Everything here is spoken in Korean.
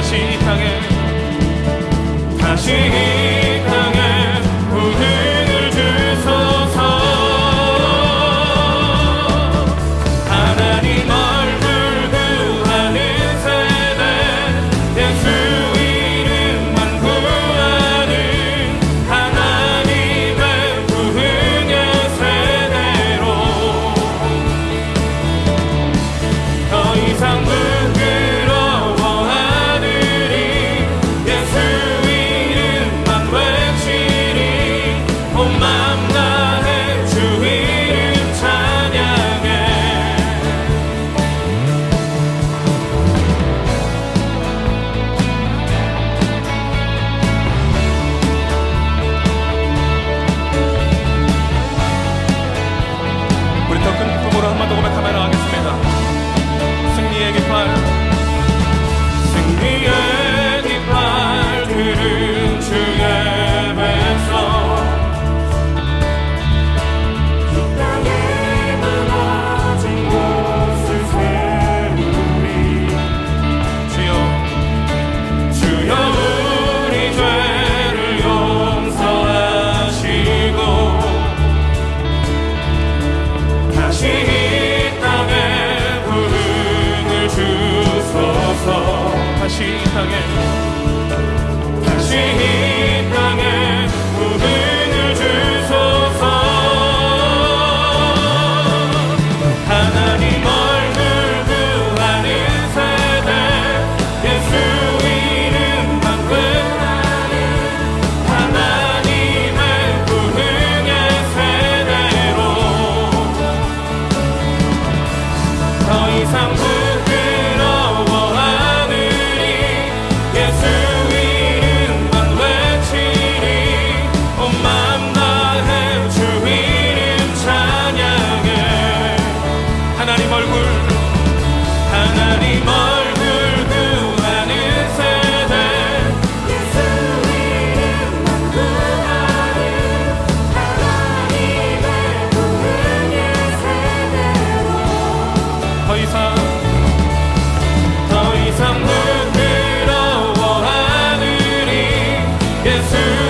다시 이 땅에 다시 is who